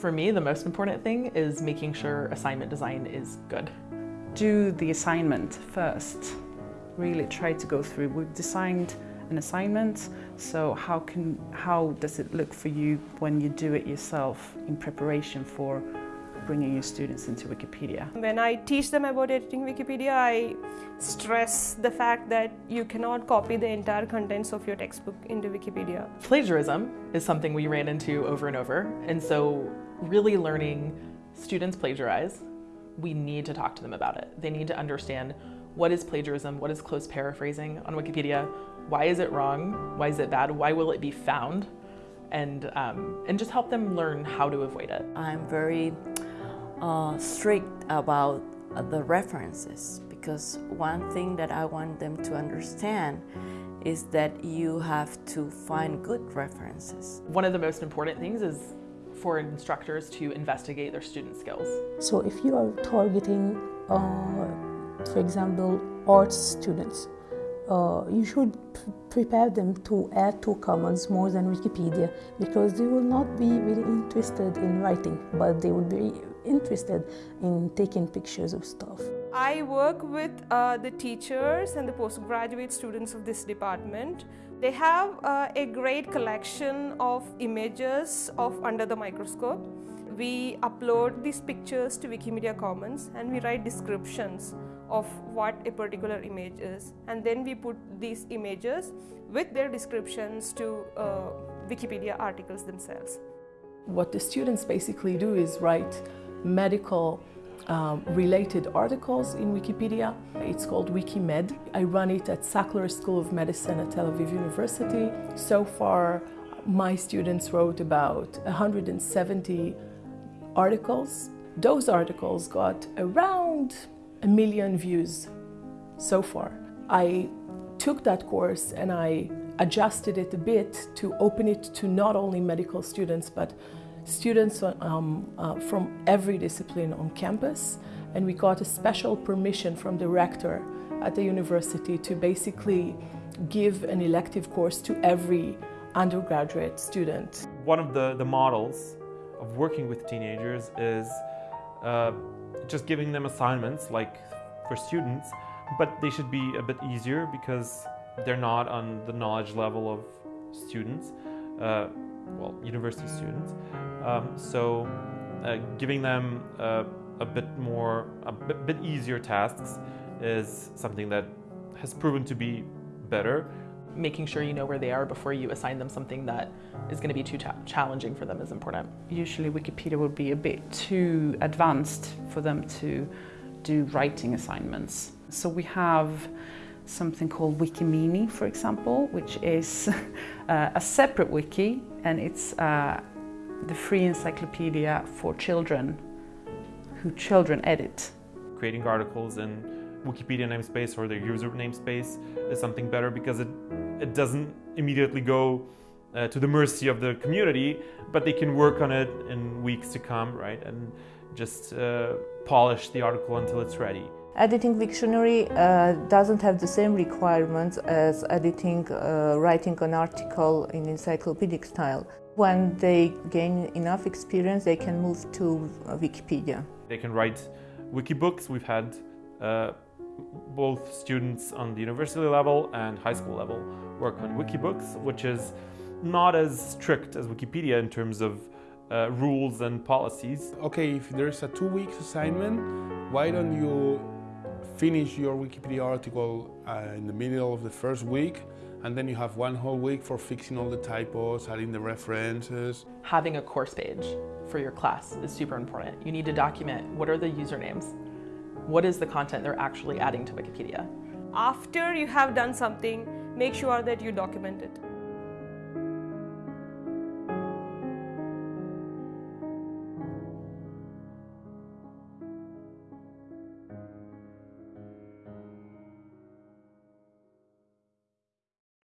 For me, the most important thing is making sure assignment design is good. Do the assignment first. Really try to go through. We've designed an assignment, so how, can, how does it look for you when you do it yourself in preparation for bringing your students into Wikipedia? When I teach them about editing Wikipedia, I stress the fact that you cannot copy the entire contents of your textbook into Wikipedia. Plagiarism is something we ran into over and over, and so really learning students plagiarize, we need to talk to them about it. They need to understand what is plagiarism, what is close paraphrasing on Wikipedia, why is it wrong, why is it bad, why will it be found, and, um, and just help them learn how to avoid it. I'm very uh, strict about the references because one thing that I want them to understand is that you have to find good references. One of the most important things is for instructors to investigate their student skills. So if you are targeting, uh, for example, arts students, uh, you should prepare them to add to Commons more than Wikipedia because they will not be really interested in writing, but they will be interested in taking pictures of stuff. I work with uh, the teachers and the postgraduate students of this department. They have uh, a great collection of images of under the microscope. We upload these pictures to Wikimedia Commons and we write descriptions of what a particular image is and then we put these images with their descriptions to uh, Wikipedia articles themselves. What the students basically do is write medical um, related articles in Wikipedia. It's called WikiMed. I run it at Sackler School of Medicine at Tel Aviv University. So far, my students wrote about 170 articles. Those articles got around a million views so far. I took that course and I adjusted it a bit to open it to not only medical students but students um, uh, from every discipline on campus and we got a special permission from the rector at the university to basically give an elective course to every undergraduate student. One of the, the models of working with teenagers is uh, just giving them assignments like for students, but they should be a bit easier because they're not on the knowledge level of students, uh, well, university students. Um, so uh, giving them uh, a bit more, a bit, bit easier tasks is something that has proven to be better. Making sure you know where they are before you assign them something that is going to be too challenging for them is important. Usually Wikipedia would be a bit too advanced for them to do writing assignments. So we have something called Wikimini, for example, which is uh, a separate wiki and it's uh, the free encyclopedia for children who children edit. Creating articles in Wikipedia namespace or their user namespace is something better because it, it doesn't immediately go uh, to the mercy of the community, but they can work on it in weeks to come, right? And just uh, polish the article until it's ready. Editing Wiktionary uh, doesn't have the same requirements as editing, uh, writing an article in encyclopedic style. When they gain enough experience, they can move to Wikipedia. They can write wikibooks. We've had uh, both students on the university level and high school level work on wikibooks, which is not as strict as Wikipedia in terms of uh, rules and policies. Okay, if there's a two weeks assignment, why don't you finish your Wikipedia article uh, in the middle of the first week and then you have one whole week for fixing all the typos, adding the references. Having a course page for your class is super important. You need to document what are the usernames, what is the content they're actually adding to Wikipedia. After you have done something, make sure that you document it.